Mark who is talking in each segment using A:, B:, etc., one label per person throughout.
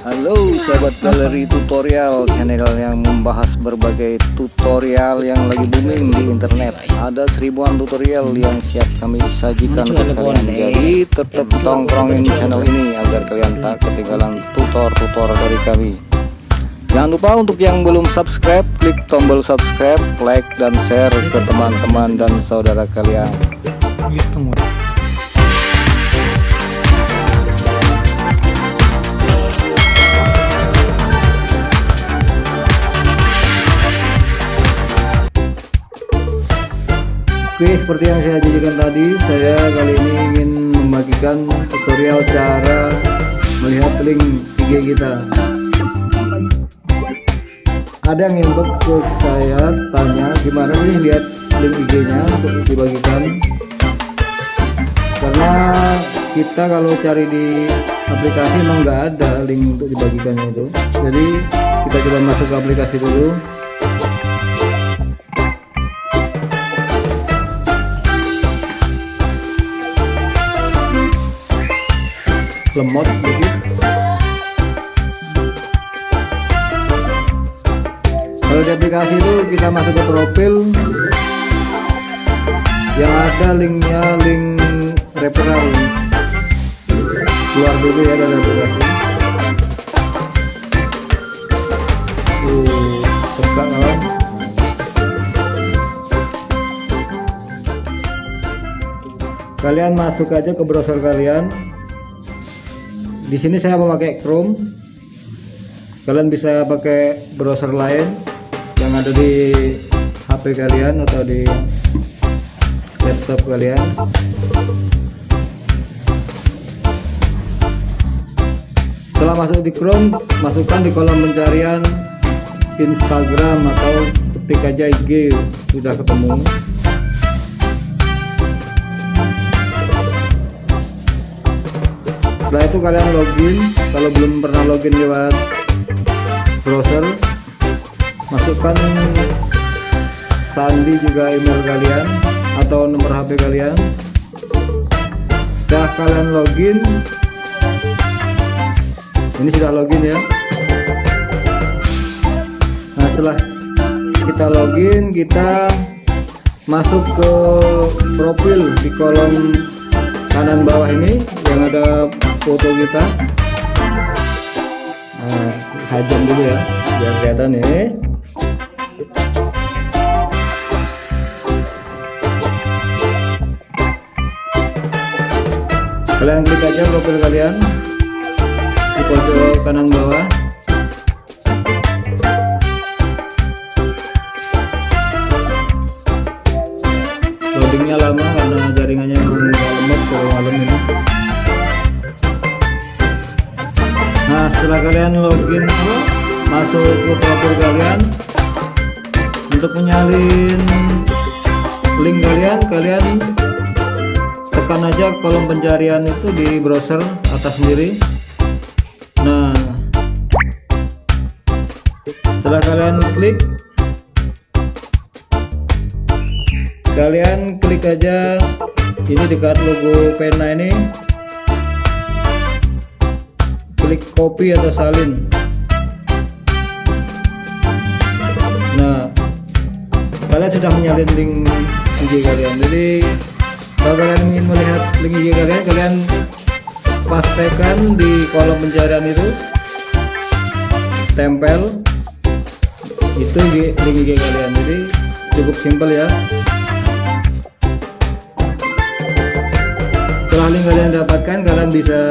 A: Halo sahabat galeri tutorial channel yang membahas berbagai tutorial yang lagi booming di internet. Ada seribuan tutorial yang siap kami sajikan ke kalian. jadi tetap tongkrongin channel ini agar kalian tak ketinggalan tutor-tutor dari kami. Jangan lupa untuk yang belum subscribe klik tombol subscribe like dan share ke teman-teman dan saudara kalian Oke seperti yang saya janjikan tadi saya kali ini ingin membagikan tutorial cara melihat link IG kita. Ada yang inbox ke saya tanya gimana sih lihat link IG nya untuk dibagikan. Karena kita kalau cari di aplikasi memang nggak ada link untuk dibagikannya itu. Jadi kita coba masuk ke aplikasi dulu lemot sedikit kalau di aplikasi itu kita masuk ke profil. Yang ada linknya link referral. Keluar dulu ya dari aplikasi uh, kalian masuk aja ke browser kalian di sini saya memakai Chrome. Kalian bisa pakai browser lain yang ada di HP kalian atau di laptop kalian. Setelah masuk di Chrome masukkan di kolom pencarian Instagram atau ketik aja IG sudah ketemu setelah itu kalian login. Kalau belum pernah login lewat browser masukkan sandi juga email kalian atau nomor HP kalian. Sudah kalian login. Ini sudah login ya. Nah setelah kita login kita masuk ke profil di kolom kanan bawah ini yang ada foto kita. Nah, sajam dulu ya. Biar kelihatan ya. Kalian klik aja profil kalian. Di pojok kanan bawah nah setelah kalian login masuk ke profil kalian. Untuk menyalin link kalian kalian tekan aja kolom pencarian itu di browser atas sendiri. Nah setelah kalian klik kalian klik aja ini dekat logo pena ini klik copy atau salin. Nah kalian sudah menyalin link IG kalian. Jadi kalau kalian ingin melihat link IG kalian kalian pastikan di kolom pencarian itu tempel itu link IG kalian. Jadi cukup simpel ya. Setelah link kalian dapatkan kalian bisa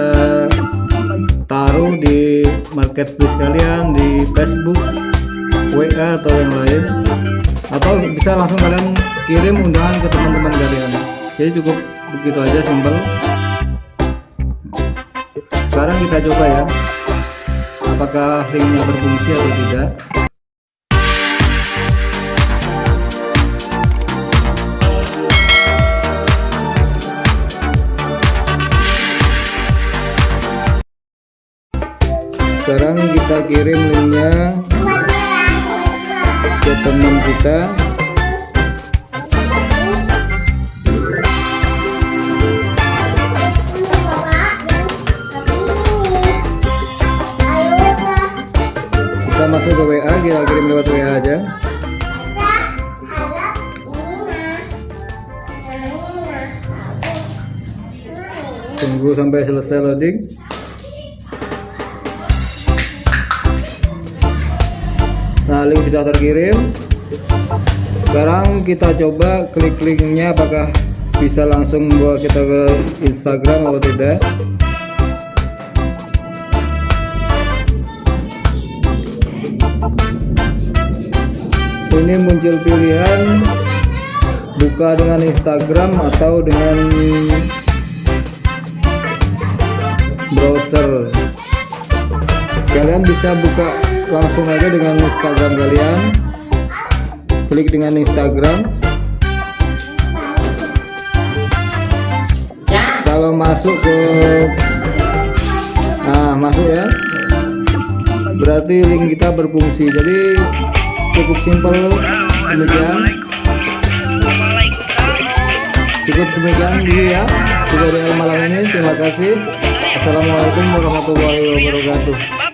A: marketplace kalian di Facebook WA atau yang lain. Atau bisa langsung kalian kirim undangan ke teman-teman kalian. Jadi cukup begitu aja simpel. Sekarang kita coba ya apakah linknya berfungsi atau tidak kirim linknya ke teman kita. Kita masuk ke WA kita kirim lewat WA aja. Tunggu sampai selesai loading nah link sudah terkirim. Sekarang kita coba klik linknya apakah bisa langsung bawa kita ke Instagram atau tidak. Ini muncul pilihan buka dengan Instagram atau dengan browser. Kalian bisa buka langsung aja dengan Instagram kalian. Klik dengan Instagram. Kalau masuk ke nah masuk ya. Berarti link kita berfungsi. Jadi cukup simpel. Demikian. Cukup demikian dulu ya tutorial malam ini. Terima kasih. Assalamualaikum warahmatullahi wabarakatuh